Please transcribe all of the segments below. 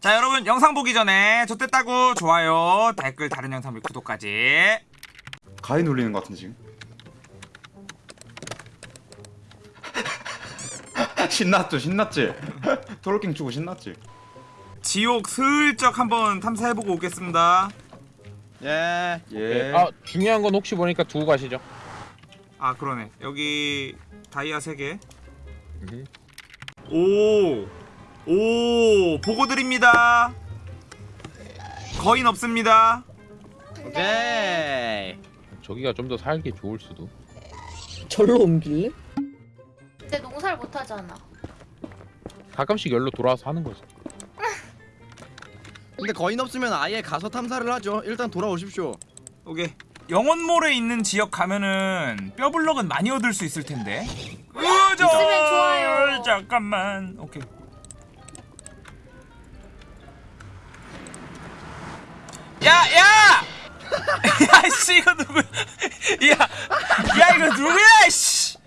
자 여러분 영상 보기 전에 좋댔다고 좋아요 댓글 다른 영상 및 구독까지 가위 눌리는 것 같은데 지금 신났죠 신났지 트롤킹 주고 신났지 지옥 슬쩍 한번 탐사해보고 오겠습니다 예. 예 아 중요한 건 혹시 보니까 두고 가시죠. 아 그러네 여기 다이아 3개 음흠. 오! 오! 보고 드립니다 거인 없습니다 오케이. 저기가 좀 더 살기 좋을 수도. 절로 옮길래? 근데 농사를 못 하잖아. 가끔씩 열로 돌아와서 하는 거지. 근데 거인 없으면 아예 가서 탐사를 하죠. 일단 돌아오십시오. 오케이 영원몰에 있는 지역 가면은 뼈블럭은 많이 얻을 수 있을 텐데 으저 있으면 좋아요. 잠깐만 오케이 야 야 야 씨 이거 누구야 야 야 이거 누구야 씨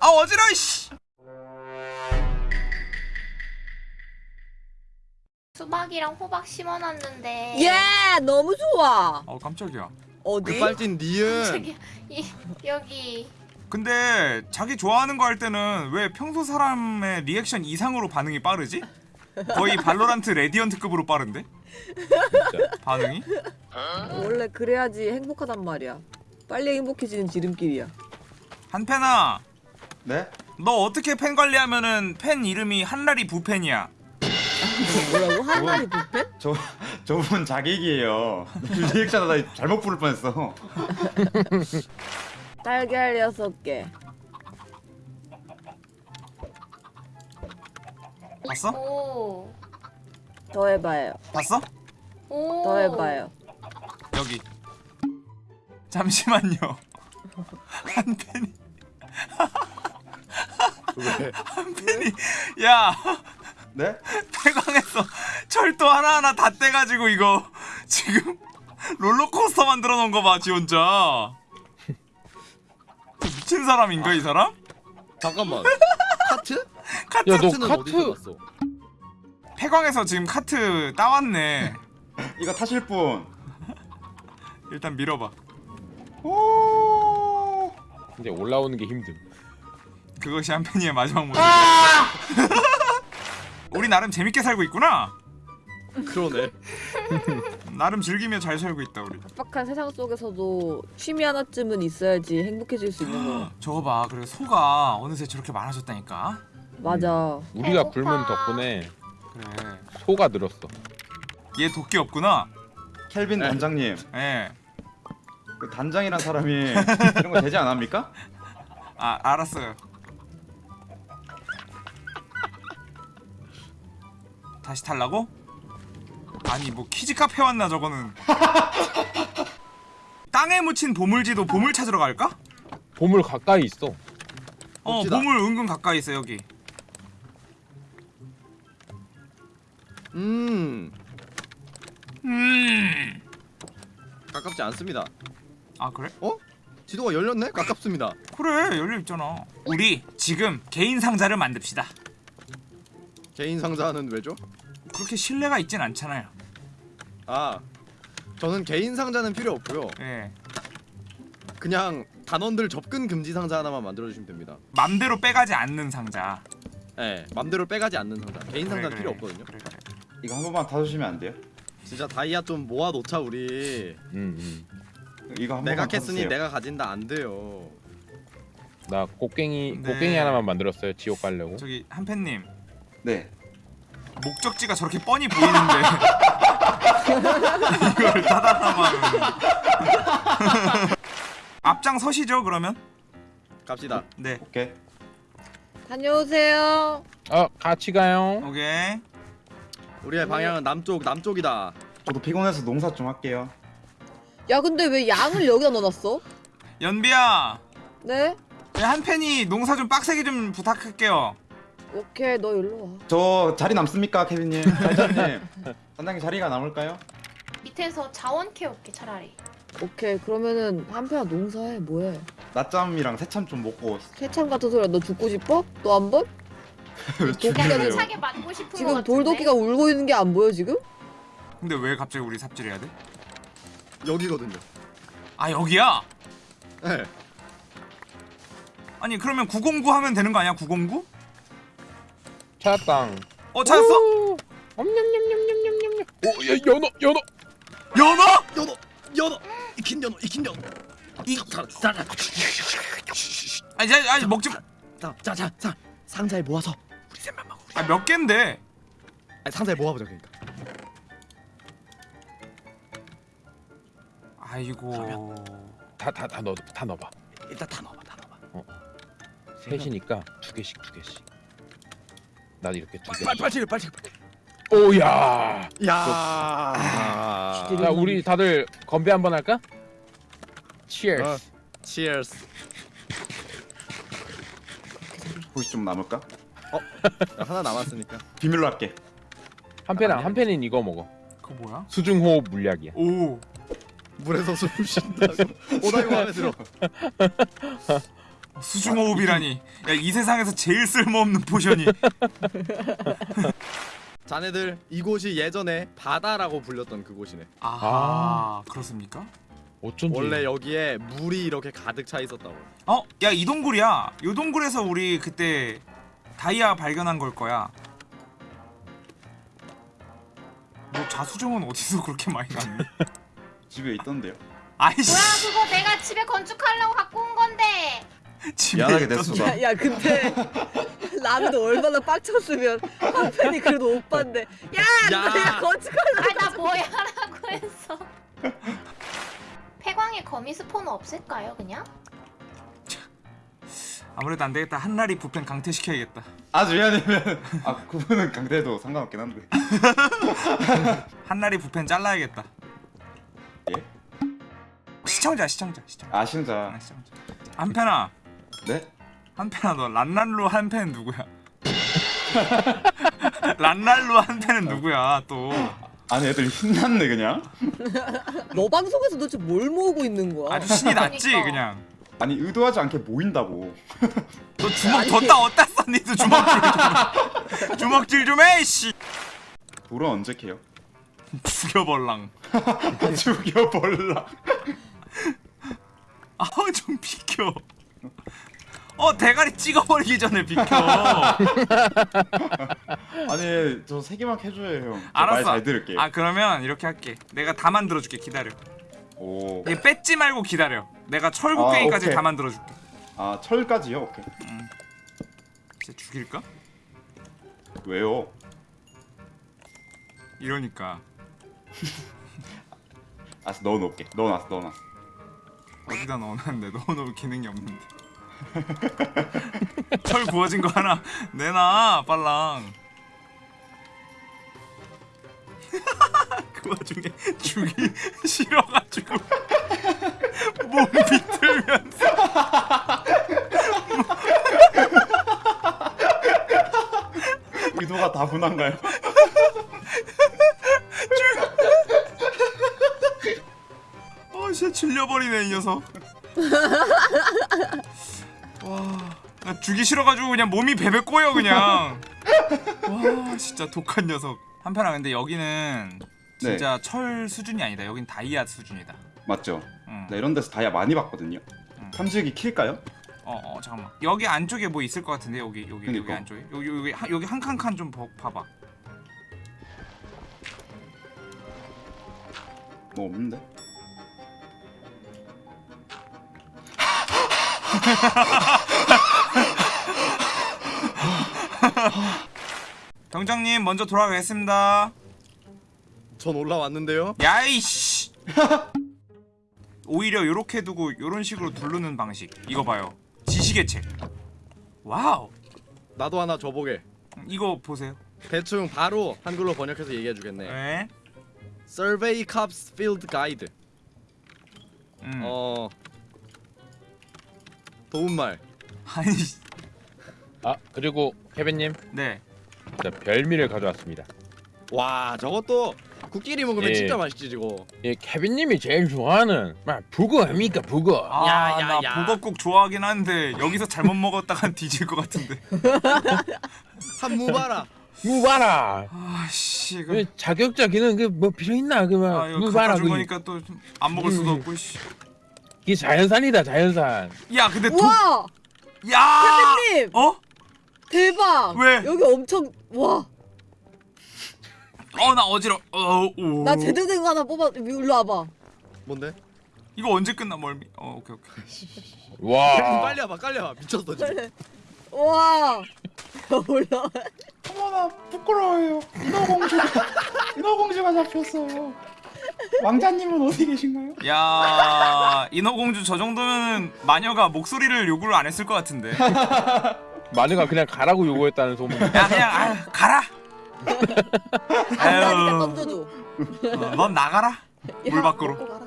아 어지러워 씨 수박이랑 호박 심어놨는데. 예, 너무 좋아. 어 깜짝이야 어디? 급발진 니은. 저기 이 여기 근데 자기 좋아하는 거 할 때는 왜 평소 사람의 리액션 이상으로 반응이 빠르지? 거의 발로란트 레디언트급으로 빠른데? 진짜. 반응이? 원래 그래야지 행복하단 말이야. 빨리 행복해지는 지름길이야. 한팬아 네? 너 어떻게 팬 관리하면은 팬 이름이 한라리 부팬이야 뭐라고? 한마리 부패? 저 저분 자객이에요 리액션 잘못 부를 뻔했어 달걀 여섯 개. 봤어? 오. 더 해봐요. 봤어? 오. 더 해봐요. 여기 잠시만요 한 팬이 왜? 한팬이 야 네? 폐광에서 철도 하나하나 다 떼가지고 이거 지금 롤러코스터 만들어 놓은 거 봐, 지 혼자. 미친 사람인가, 이 사람? 잠깐만. 카트? 카트, 야, 너 카트 폐광에서 지금 카트 따왔네. 이거 타실 분 일단 밀어봐. 오 근데 올라오는 게 힘듦. 그것이 한편이의 마지막 모습. 우리 나름 재밌게 살고 있구나. 그러네. 나름 즐기며 잘 살고 있다, 우리. 빡빡한 세상 속에서도 취미 하나쯤은 있어야지 행복해질 수 있는 거. 저거 봐, 그래 소가 어느새 저렇게 많아졌다니까. 맞아. 우리가 배고파. 굶은 덕분에 그래. 소가 늘었어. 얘 도끼 없구나. 켈빈 단장님 예. 그 단장이란 사람이 이런 거 되지 않합니까? 아 알았어요. 다시 탈라고? 아니 뭐 키즈 카페 왔나 저거는. 땅에 묻힌 보물지도 보물 찾으러 갈까? 보물 가까이 있어. 어 봅시다. 보물 은근 가까이 있어 여기. 음. 음. 가깝지 않습니다. 아 그래? 어? 지도가 열렸네? 가깝습니다. 그래 열려 있잖아. 우리 지금 개인 상자를 만듭시다. 개인 상자는 왜죠? 그렇게 신뢰가 있진 않잖아요. 아. 저는 개인 상자는 필요 없고요. 예. 그냥 단원들 접근 금지 상자 하나만 만들어 주시면 됩니다. 맘대로 빼가지 않는 상자. 예, 맘대로 빼가지 않는 상자. 개인 그래, 상자는 그래. 필요 없거든요. 그래 그래. 이거 한 번만 타주시면 안 돼요? 진짜 다이아 좀 모아 놓자 우리. 음, 음. 이거 한 내가 번만 타주세요 내가 가진다 안 돼요. 나 꽃갱이 네. 꽃갱이 하나만 만들었어요. 지옥 가려고. 저기 한팬님 네 목적지가 저렇게 뻔히 보이는데 이걸 타다라만 앞장 서시죠 그러면 갑시다. 네 오케이 다녀오세요. 어 같이 가요. 오케이 우리의 방향은 남쪽 남쪽이다. 저도 피곤해서 농사 좀 할게요 야, 근데 왜 양을 여기다 넣어놨어? 연비야 네? 네, 한팬이 농사 좀 빡세게 좀 부탁할게요 오케이, 너 일로 와. 저 자리 남습니까 케빈님? 단장님 단장님 자리가 남을까요? 밑에서 자원 캐올게 차라리. 오케이, 그러면은 한편아 농사해, 뭐해? 낮잠이랑 새참 좀 먹고 새참 같은 소리야, 너 죽고 싶어? 또한 번? 도끼가 차게 맞고 싶은 거 지금. 돌도끼가 울고 있는 게 안 보여 지금? 근데 왜 갑자기 우리 삽질해야 돼? 여기거든요. 아 여기야? 네. 아니 그러면 909 하면 되는 거 아니야 909? 찾았다. 어 찾았어? 오, 엄냠냠냠냠냠냠. 오, 야, 연어, 연어. 연어? 연어 연어 익힌 연어 익힌 연어. 자자 자 아니 자, 아니 먹지 자자자 자 상자에 모아서 우리 셋만 먹어. 우리. 아몇 갠데 아니, 상자에 모아보자 그러니까. 아이고 다, 다, 다 넣어, 다 넣어봐. 일단 다 넣어봐 다 넣어봐. 셋이니까 두 개씩, 두 개씩. 난 이렇게 두 개. 빨리 빨리 빨리 빨리. 오야. 야. 기대를- 자, 우리 다들 건배 한번 할까? Cheers. 어. Cheers. 혹시 좀 남을까? 하나 남았으니까. 비밀로 할게. 한 팬은 한 팬은 이거 먹어. 그거 뭐야? 수중호흡 물약이야. 오 물에서 숨 쉰다고. 오다 이거 마음에 들어. 수중호흡이라니 야 이 세상에서 제일 쓸모없는 포션이 자네들 이곳이 예전에 바다라고 불렸던 그곳이네. 아 그렇습니까? 어쩐지. 원래 여기에 물이 이렇게 가득 차 있었다고. 어? 야 이 동굴이야 이 동굴에서 우리 그때 다이아 발견한 걸 거야 뭐 자수정은 어디서 그렇게 많이 났니? 집에 있던데요. 아이씨 뭐야 그거 내가 집에 건축하려고 갖고 온 건데. 집에 미안하게 있던- 됐어. 야, 야 근데 라면도 얼마나 빡쳤으면 한 팬이 그래도 오빠인데 야, 야. 내가 건축하려 아나 뭐야 라고 했어. 폐광에 거미 스포는 없을까요 그냥? 아무래도 안 되겠다 한나리 부펜 강퇴시켜야겠다 아주 왜냐면 아 그분은 강대도 상관없긴 한데. 한나리 부펜 잘라야겠다 예? 시청자 시청자 시청자 아 신자. 아, 시청자 한편아 네? 한편아 너 란랄루 한팬 누구야? 란랄루 한팬은 누구야 또 아니 애들 신났네 그냥. 너 방송에서 도대체 뭘 모으고 있는 거야? 아주 신이 났지 그러니까. 그냥 아니 의도하지 않게 모인다고. 너 주먹. 뒀다 어디다 썼니도 주먹질 좀 주먹질 좀해 씨 돌은 언제 캐요? 죽여벌랑 죽여볼라. 아우 좀 비켜 어 대가리 찍어버리기 전에 비켜 아니 저 세 개만 캐줘요 형. 알았어 말잘 들을게요. 아 그러면 이렇게 할게 내가 다 만들어줄게 기다려 오. 얘 뺏지 말고 기다려 내가 아, 철곡갱이까지 오케이. 다 만들어줄게 아 철까지요? 오케이. 진짜 죽일까? 왜요? 이러니까 알았어 넣어놓을게. 넣어놨어 넣어놨어. 어디다 넣어놨는데 넣어놓을 기능이 없는데 철 구워진 거 하나 내놔 빨랑. 그 와중에 죽이 싫어가지고 몸 비틀면서. 의도가 다분한가요? 어 진짜 질려버리네 이 녀석 와나 죽이 싫어가지고 그냥 몸이 베베 꼬여 그냥 와 진짜 독한 녀석 한편아 근데 여기는 진짜 철 수준이 아니다 여긴 다이아 수준이다 맞죠? 응. 나 이런 데서 다이아 많이 봤거든요. 음. 탐지기 킬까요? 어, 어 잠깐만 여기 안쪽에 뭐 있을 것 같은데 여기 여기 여기 그니까. 안쪽에 여기 여기 한- 여기 한 칸 칸 좀 봐봐 뭐 없는데? 병장님 먼저 돌아가겠습니다 전 올라왔는데요. 야이씨 오히려 요렇게 두고 요런 식으로 두르는 방식 이거 봐요 지식의 책 wow 나도 하나 줘보게. 이거 보세요 대충 바로 한글로 번역해서 얘기해 주겠네. 네. Survey Corps Field Guide. 음. 어 도움말. 아니 아, 그리고 케빈님, 네 자, 별미를 가져왔습니다. 와 저것도 국 끓여 먹으면 예. 진짜 맛있지 저거. 예, 케빈님이 제일 좋아하는 막 북어 아닙니까 북어. 아, 야, 야, 나 야. 보거국 좋아하긴 하는데 여기서 잘못 먹었다간 뒤질 것 같은데. 한 무바라. 무바라. 아씨 이거. 그 자격자기는 그뭐 필요 있나 아 그막 이거 무바라 그. 거니까 또 안 먹을 수도 음. 없고. 씨. 이 자연산이다 자연산. 야 근데 도. 우와 야. 님 어? 대박. 왜? 여기 엄청 와. 어 나 어지러. 어 오. 나 제대로 된 거 하나 뽑아. 일로 와봐. 뭔데? 이거 언제 끝나 멀미? 어 오케이 오케이. 와. 빨리 와봐, 빨리 와봐. 미쳤어 지금. 와. 올라. 어머나 부끄러워요. 인어공주가 인어공주가 잡혔어요. 왕자님은 어디 계신가요? 야 인어공주 저 정도면 마녀가 목소리를 요구를 안 했을 것 같은데. 마녀가 그냥 가라고 요구했다는 소문. 야 그냥 아 가라. 아유. 던져줘. 어, 넌 나가라. 물 야, 밖으로. 먹고 가라.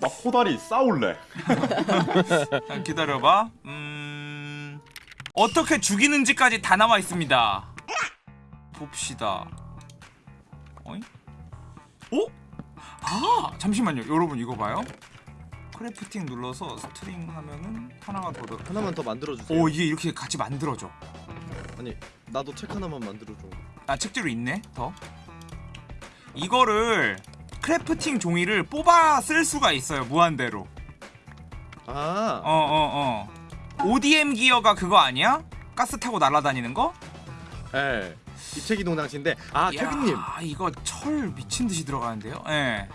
나 호다리 싸울래. 자, 기다려봐. 음 어떻게 죽이는지까지 다 나와 있습니다. 봅시다. 어이? 어? 아 잠시만요. 여러분 이거 봐요. crafting 눌러서 string 하면은 하나가 더 더. 하나만 더 만들어 주세요. 오 이게 이렇게 같이 만들어져. 아니 나도 책 하나만 만들어 줘. 아 책재료 있네 더. 이거를 crafting 종이를 뽑아 쓸 수가 있어요 무한대로. 아, 어어 어. ODM 기어가 그거 아니야? 가스 타고 날아다니는 거? 예. 입체기동 장치인데 아 이야, 케빈님 이거 철 미친 듯이 들어가는데요? 예.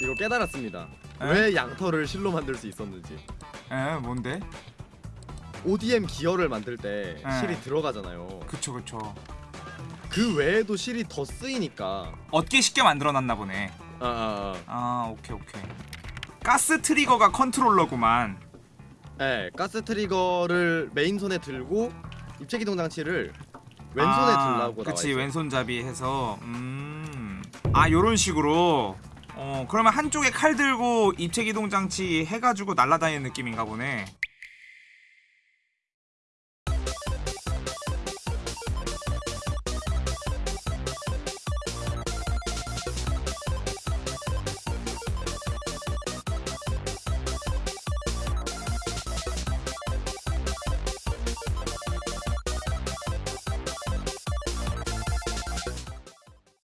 이거 깨달았습니다. 에? 왜 양털을 실로 만들 수 있었는지. 예, 뭔데? ODM 기어를 만들 때 에. 실이 들어가잖아요. 그쵸 그쵸. 그 외에도 실이 더 쓰이니까. 얻기 쉽게 만들어놨나 보네. 아, 아, 아 오케이 오케이. 가스 트리거가 컨트롤러구만. 아. 예, 가스 트리거를 메인 손에 들고 입체기동 장치를 왼손에 아, 들라고 그치. 왼손잡이 해서 음. 아 요런 식으로. 어 그러면 한쪽에 칼 들고 입체 기동 장치 해가지고 날아다니는 느낌인가 보네.